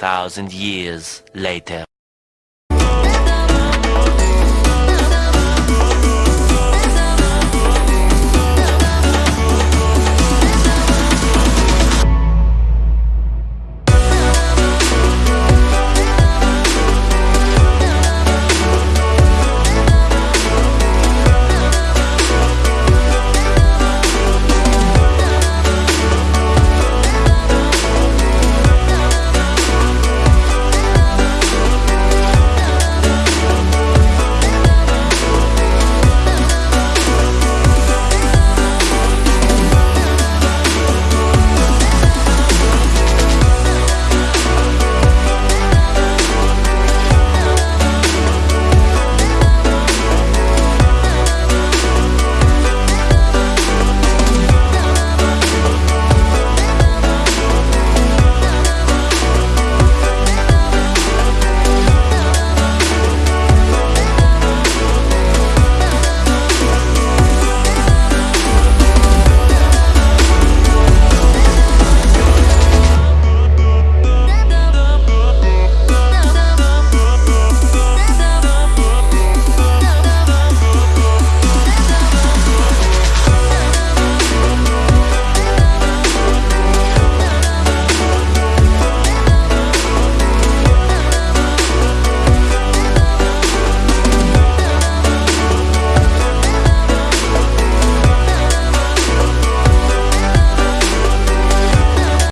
Thousand years later.